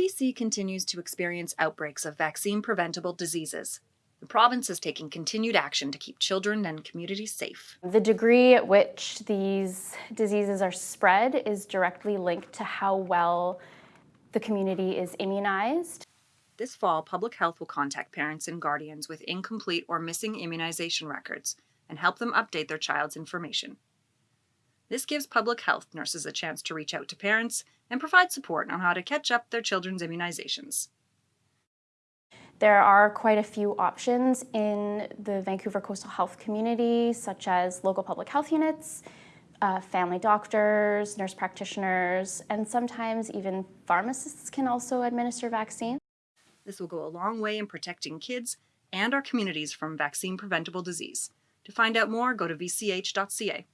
BC continues to experience outbreaks of vaccine preventable diseases. The province is taking continued action to keep children and communities safe. The degree at which these diseases are spread is directly linked to how well the community is immunized. This fall, public health will contact parents and guardians with incomplete or missing immunization records and help them update their child's information. This gives public health nurses a chance to reach out to parents and provide support on how to catch up their children's immunizations. There are quite a few options in the Vancouver Coastal Health community, such as local public health units, uh, family doctors, nurse practitioners, and sometimes even pharmacists can also administer vaccines. This will go a long way in protecting kids and our communities from vaccine preventable disease. To find out more, go to vch.ca.